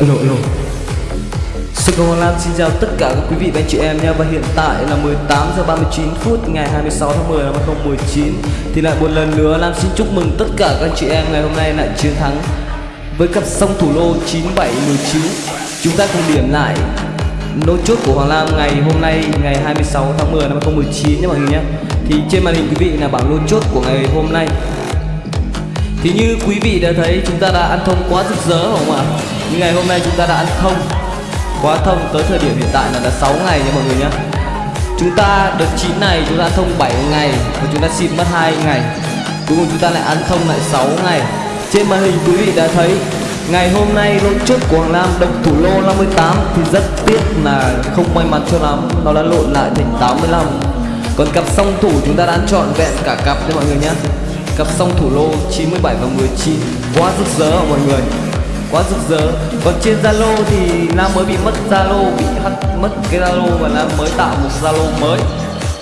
Alo alo. Sư Công Hoàng xin chào tất cả các quý vị và anh chị em nha. Và hiện tại là 18 giờ 39 phút ngày 26 tháng 10 năm 2019 Thì lại một lần nữa Lam xin chúc mừng tất cả các anh chị em ngày hôm nay lại chiến thắng Với cặp song thủ lô 9719 Chúng ta cùng điểm lại nốt chốt của Hoàng Lam ngày hôm nay, ngày 26 tháng 10 năm 2019 nhé mọi người nhé. Thì trên màn hình quý vị là bảng lô chốt của ngày hôm nay thì như quý vị đã thấy, chúng ta đã ăn thông quá rực rỡ không ạ? nhưng ngày hôm nay chúng ta đã ăn thông, quá thông tới thời điểm hiện tại là đã 6 ngày nha mọi người nhé Chúng ta đợt 9 này chúng ta ăn thông 7 ngày và chúng ta xịt mất 2 ngày. Cuối cùng chúng ta lại ăn thông lại 6 ngày. Trên màn hình quý vị đã thấy, Ngày hôm nay lô trước của Hoàng Lam độc thủ lô 58 thì rất tiếc là không may mắn cho lắm. Nó đã lộn lại thành 85 Còn cặp song thủ chúng ta đã ăn trọn vẹn cả cặp nha mọi người nhé cặp song thủ lô 97 và 19 quá rực rỡ mọi người. Quá rực rỡ. Còn trên Zalo thì nam mới bị mất Zalo, bị hack mất cái Zalo và nam mới tạo một Zalo mới.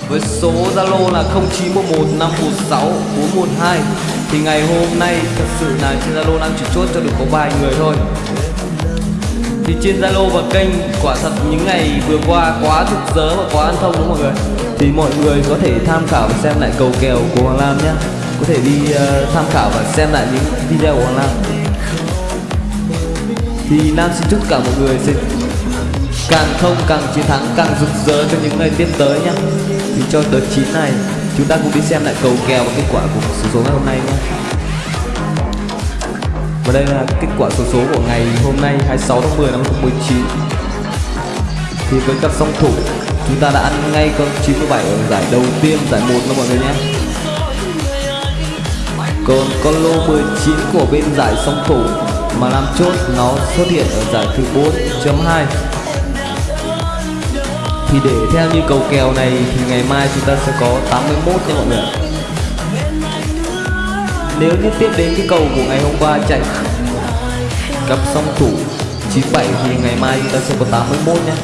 Với số Zalo là 0911 516 412 thì ngày hôm nay thật sự là trên Zalo nam chỉ chốt cho được có vài người thôi. Thì trên Zalo và kênh, quả thật những ngày vừa qua quá rực rỡ và quá ăn thông đúng không mọi người. Thì mọi người có thể tham khảo và xem lại cầu kèo của Hoàng Lam nhé có thể đi uh, tham khảo và xem lại những video của Hoàng Lam thì Nam xin chúc cả mọi người sẽ càng không càng chiến thắng càng rực rỡ cho những ngày tiếp tới nhé thì cho đợt 9 này chúng ta cùng đi xem lại cầu kèo và kết quả của số số ngày hôm nay nhé và đây là kết quả số số của ngày hôm nay 26 tháng 10 năm 2019 thì với cặp song thủ chúng ta đã ăn ngay con 97 ở giải đầu tiên giải 1 đó mọi người nhé còn con lô 19 của bên giải song thủ mà làm chốt nó xuất hiện ở giải thứ 4.2 thì để theo như cầu kèo này thì ngày mai chúng ta sẽ có 81 nha mọi người nếu như tiếp đến cái cầu của ngày hôm qua chạy cặp song thủ 97 thì ngày mai chúng ta sẽ có 81 nha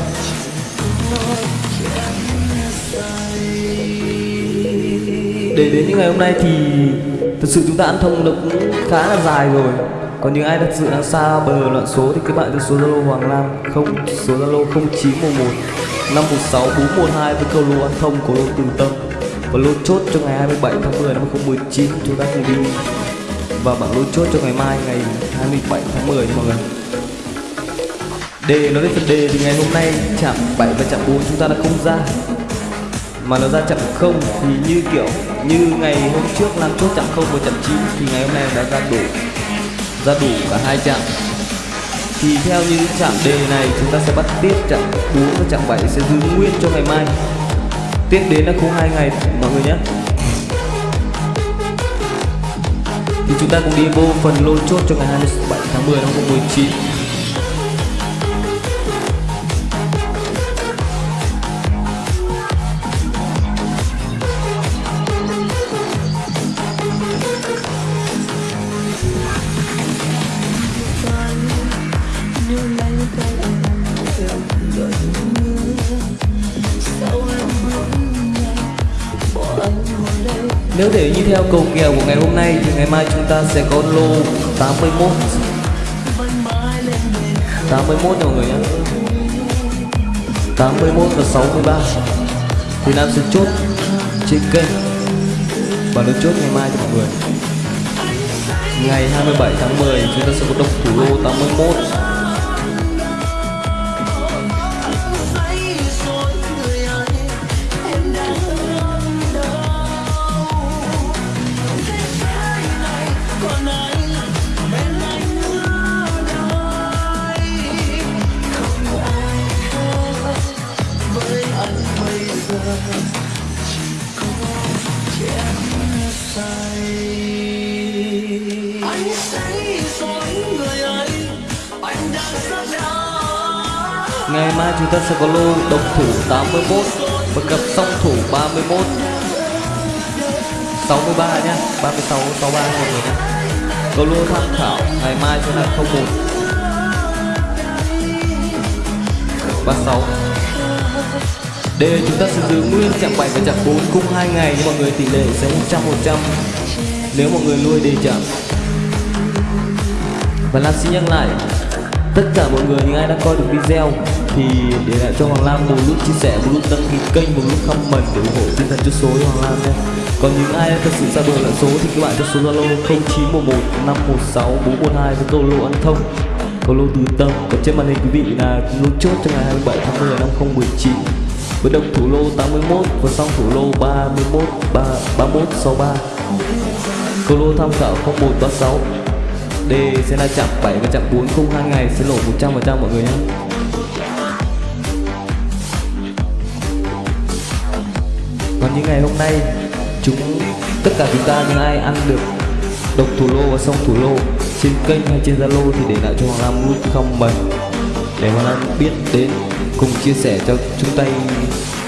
để đến những ngày hôm nay thì thực sự chúng ta ăn thông nó cũng khá là dài rồi. Còn những ai thật sự đang xa bờ loạn số thì các bạn từ số zalo hoàng lam không, số zalo 0911 516 412 với câu lô ăn thông của lô từ tâm. Và lô chốt cho ngày 27 tháng 10 năm 2019 chúng ta cùng đi và bảng lô chốt cho ngày mai, ngày 27 tháng 10 mọi người. Đề nó đến phần đề thì ngày hôm nay chạm 7 và chạm 4 chúng ta đã không ra mà nó ra chậm không thì như kiểu như ngày hôm trước làm chốt chậm không và chậm chín thì ngày hôm nay đã ra đủ ra đủ cả hai chạm thì theo như chạm đề này chúng ta sẽ bắt tiếp chạm 4 và chạm 7 sẽ giữ nguyên cho ngày mai. Tiếp đến là khung hai ngày, mọi người nhé. Thì chúng ta cũng đi vô phần lô chốt cho ngày 27 tháng 10 năm 2019 Nếu để như theo cầu kèo của ngày hôm nay thì ngày mai chúng ta sẽ có lô 81 81 nha mọi người nhé 81 và 63 Thì Nam sẽ chốt trên kênh. Và nó chốt ngày mai cho mọi người. Ngày 27 tháng 10 chúng ta sẽ có độc thủ lô 81 Ngày mai chúng ta sẽ có lô độc thủ 81 và cặp song thủ 31 63 nhá 36 63 mọi người nhá. Có lô tham khảo, ngày mai sẽ là 01 36 để chúng ta sẽ giữ nguyên chặng 7 và chặng 4 cùng hai ngày, nhưng mọi người tỷ lệ sẽ 100 100 nếu mọi người nuôi đi chậm. Và Lam xin nhắc lại, tất cả mọi người, những ai đã coi được video, thì để lại cho Hoàng Lam một lúc chia sẻ, một lúc đăng ký kênh, một lúc comment để ủng hộ tinh thần chốt số cho Hoàng Lam nhé. Còn những ai thật sự ra đời lại số thì các bạn cho số Zalo 0911 516 412 với câu lô ăn thông. Câu lô từ tâm, còn trên màn hình quý vị là lô chốt cho ngày 27 tháng 10 năm 2019 với đồng thủ lô 81 và song thủ lô 31 3, 31 63 câu lô tham khảo 0136 D sẽ là chạm 7 và chạm 4 không hai ngày sẽ lỗ 100% mọi người nhé. Còn những ngày hôm nay chúng tất cả chúng ta những ai ăn được độc thủ lô và song thủ lô trên kênh hay trên Zalo thì để lại cho Hoàng Lam nút comment để Hoàng Lam biết đến cùng chia sẻ cho chúng tay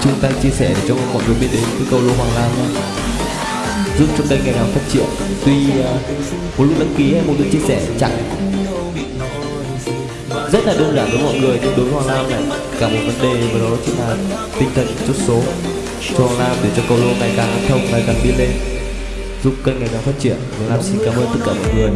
chúng ta chia sẻ để cho mọi người biết đến cái câu lô Hoàng Lam nhé giúp cho kênh ngày càng phát triển. Tuy uh, một lúc đăng ký hay một lúc chia sẻ chẳng rất là đơn giản với mọi người nhưng đối với Hoàng Lam này cả một vấn đề và đó chính là tinh thần chút số. Cho Hoàng Lam để cho câu lô ngày càng thông ngày càng đi lên. Giúp kênh ngày càng phát triển. Hoàng Lam xin cảm ơn tất cả mọi người.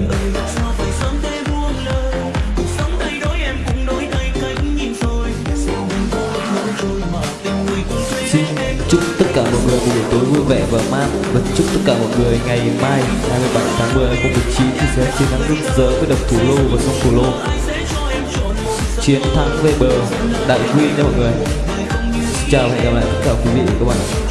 Cả mọi người một buổi tối vui vẻ và mát và chúc tất cả mọi người ngày mai 27 tháng 10 2019 thì sẽ chiến thắng rực rỡ với độc thủ lô và sông thủ lô. Chiến thắng về bờ, đại quy nha mọi người. Xin chào và hẹn gặp lại tất cả quý vị và các bạn.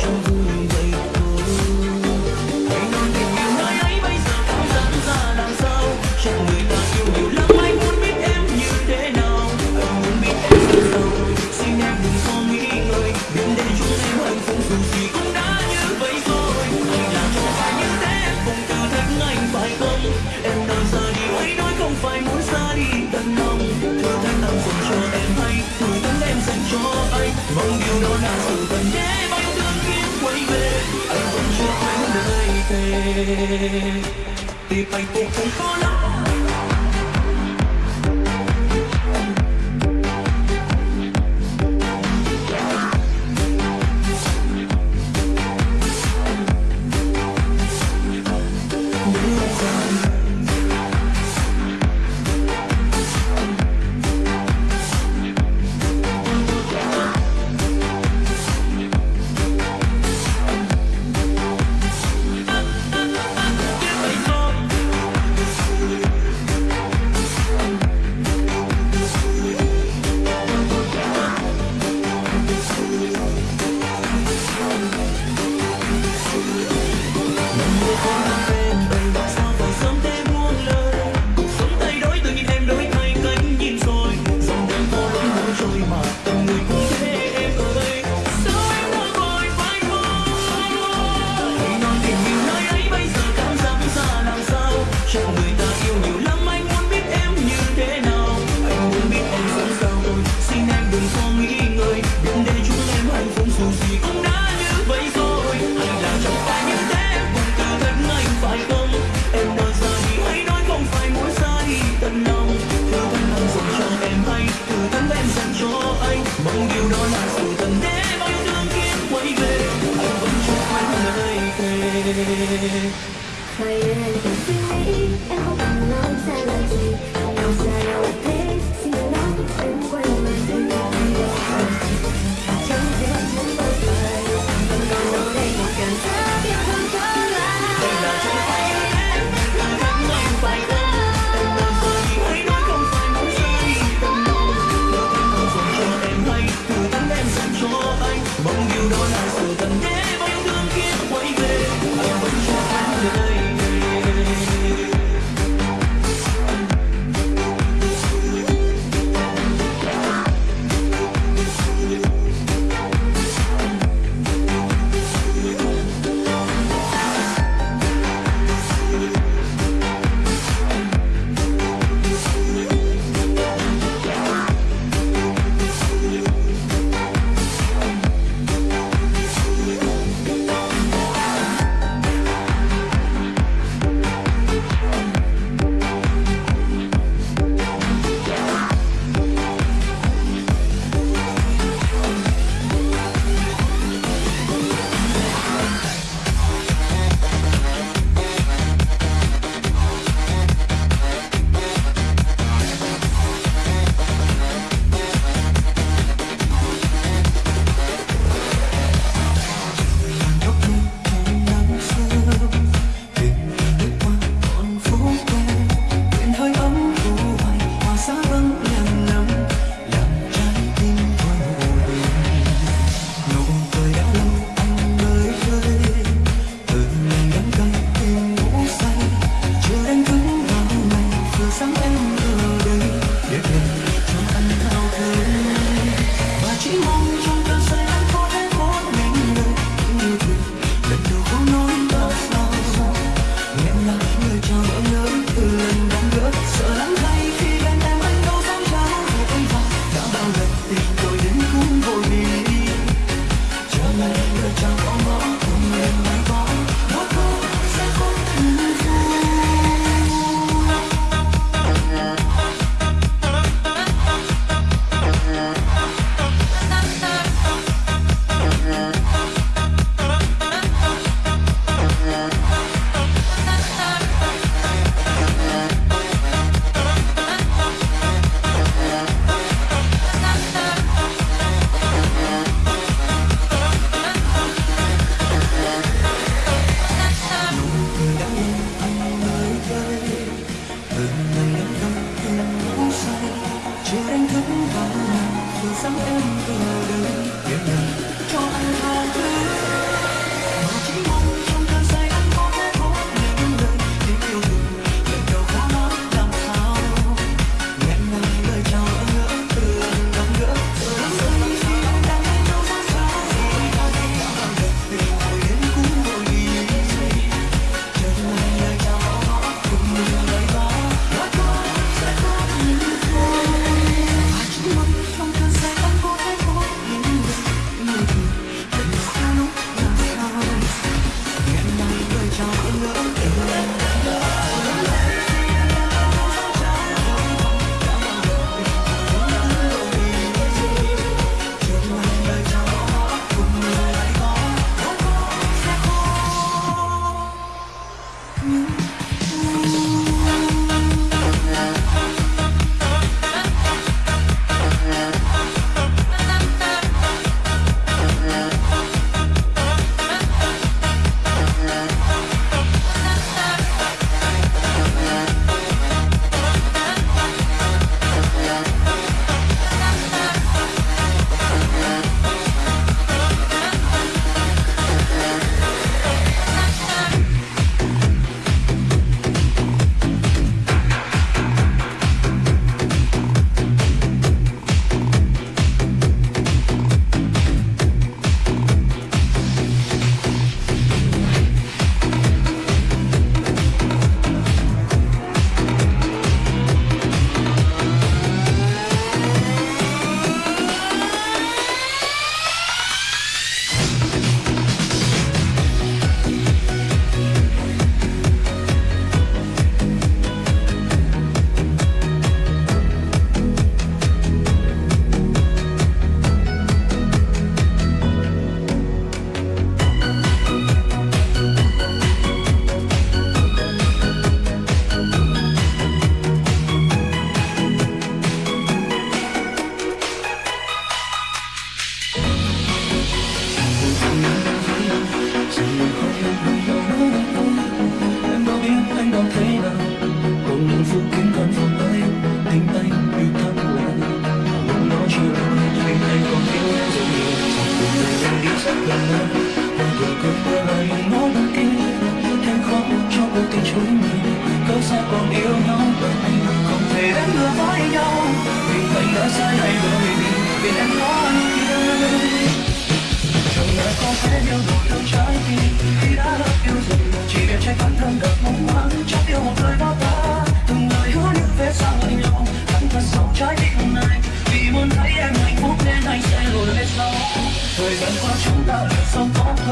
chắc người ta yêu nhiều lắm. Anh muốn biết em như thế nào? Anh muốn biết em sống sao rồi xin em đừng có nghĩ ngợi đừng để chúng em hạnh phúc dù gì cũng đã như vậy rồi. Anh làm trong tay như thế em cũng cả anh phải không? Em nói ra thì hãy nói không phải muốn sai. Tận lòng thứ thân anh dành cho em hay. Thứ thân em dành cho anh. Mong điều đó là sự tận thế. Bao thương kiếp quay về. Anh vẫn chưa quên lời thề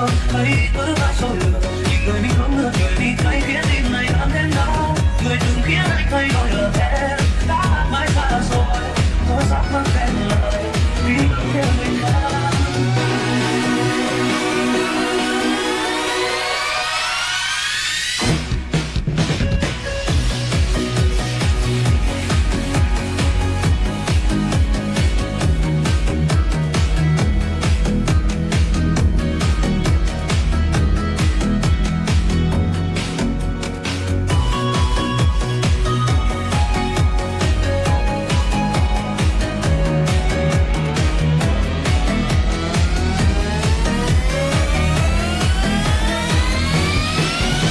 em